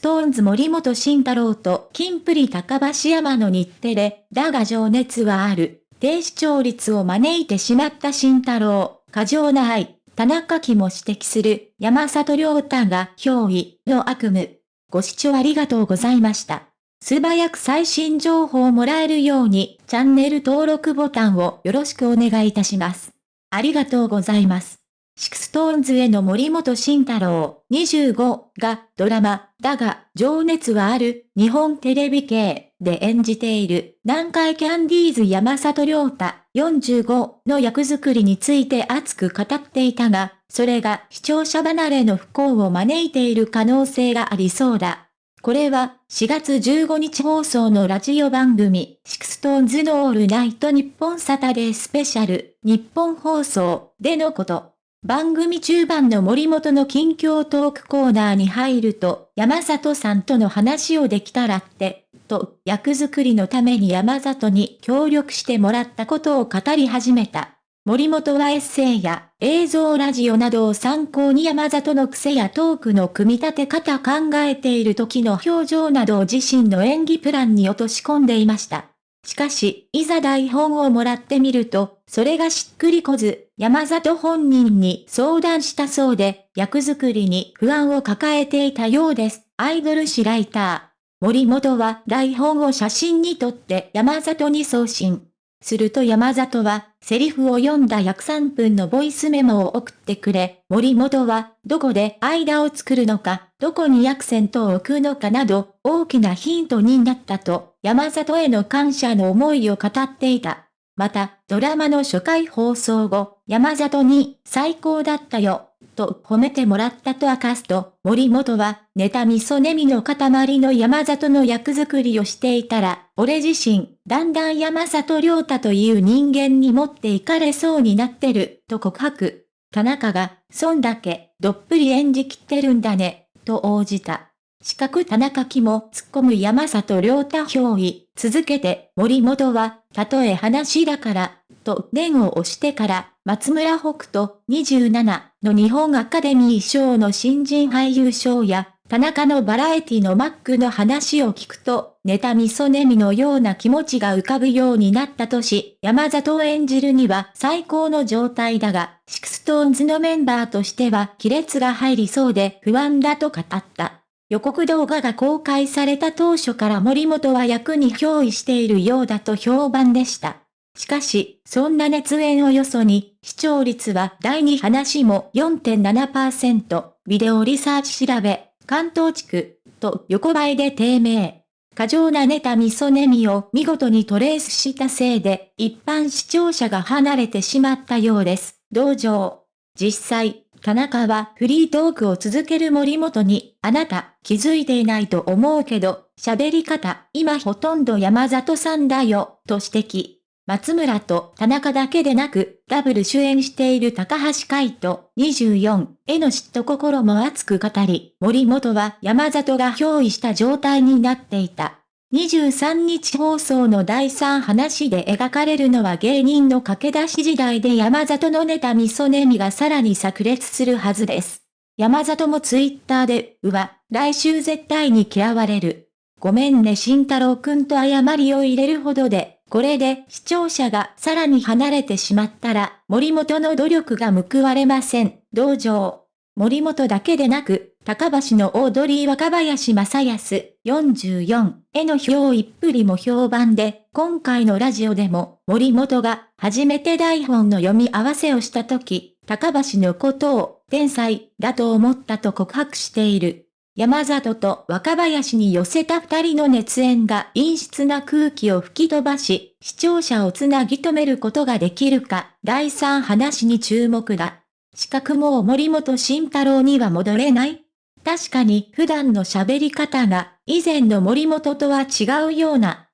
ストーンズ森本慎太郎とキンプリ高橋山の日テレ、だが情熱はある。低視聴率を招いてしまった慎太郎、過剰な愛、田中希も指摘する山里亮太が憑依の悪夢。ご視聴ありがとうございました。素早く最新情報をもらえるようにチャンネル登録ボタンをよろしくお願いいたします。ありがとうございます。SixTONES の森本慎太郎25がドラマ、だが、情熱はある日本テレビ系で演じている南海キャンディーズ山里亮太45の役作りについて熱く語っていたが、それが視聴者離れの不幸を招いている可能性がありそうだ。これは4月15日放送のラジオ番組、 SixTONES のオールナイトニッポンサタデースペシャル、ニッポン放送でのこと。番組中盤の森本の近況トークコーナーに入ると、山里さんとの話をできたらって、と、役作りのために山里に協力してもらったことを語り始めた。森本はエッセイや映像ラジオなどを参考に山里の癖やトークの組み立て方考えている時の表情などを自身の演技プランに落とし込んでいました。しかし、いざ台本をもらってみると、それがしっくりこず、山里本人に相談したそうで、役作りに不安を抱えていたようです。アイドル誌ライター。森本は台本を写真に撮って山里に送信。すると山里は、セリフを読んだ約3分のボイスメモを送ってくれ、森本は、どこで間を作るのか、どこにアクセントを置くのかなど、大きなヒントになったと、山里への感謝の思いを語っていた。また、ドラマの初回放送後、山里に、最高だったよ、と褒めてもらったと明かすと、森本は、ネタ味噌ネミの塊の山里の役作りをしていたら、俺自身、だんだん山里亮太という人間に持っていかれそうになってる、と告白。田中が、そんだけ、どっぷり演じきってるんだね、と応じた。四角田中樹も突っ込む山里亮太憑依。続けて、森本は、たとえ話だから、と念を押してから、松村北斗27の日本アカデミー賞の新人俳優賞や、田中のバラエティのマックの話を聞くと、妬み嫉みのような気持ちが浮かぶようになったとし、山里を演じるには最高の状態だが、 SixTONES のメンバーとしては亀裂が入りそうで不安だと語った。予告動画が公開された当初から森本は役に憑依しているようだと評判でした。しかし、そんな熱演をよそに、視聴率は第2話も4.7%、ビデオリサーチ調べ、関東地区、と横ばいで低迷。過剰なネタミソネミを見事にトレースしたせいで、一般視聴者が離れてしまったようです。同情。実際、田中はフリートークを続ける森本に、あなた、気づいていないと思うけど、喋り方、今ほとんど山里さんだよ、と指摘。松村と田中だけでなく、ダブル主演している高橋海人24への嫉妬心も熱く語り、森本は山里が憑依した状態になっていた。23日放送の第3話で描かれるのは芸人の駆け出し時代で山里のネタ味噌ネミがさらに炸裂するはずです。山里もツイッターで、うわ、来週絶対に嫌われる。ごめんね慎太郎くんと謝りを入れるほどで、これで視聴者がさらに離れてしまったら、森本の努力が報われません。同情。森本だけでなく、高橋のオードリー若林正康44への票一振りも評判で、今回のラジオでも森本が初めて台本の読み合わせをした時、高橋のことを天才だと思ったと告白している。山里と若林に寄せた二人の熱演が陰湿な空気を吹き飛ばし、視聴者をつなぎ止めることができるか、第三話に注目だ。資格も森本慎太郎には戻れない確かに普段の喋り方が以前の森本とは違うような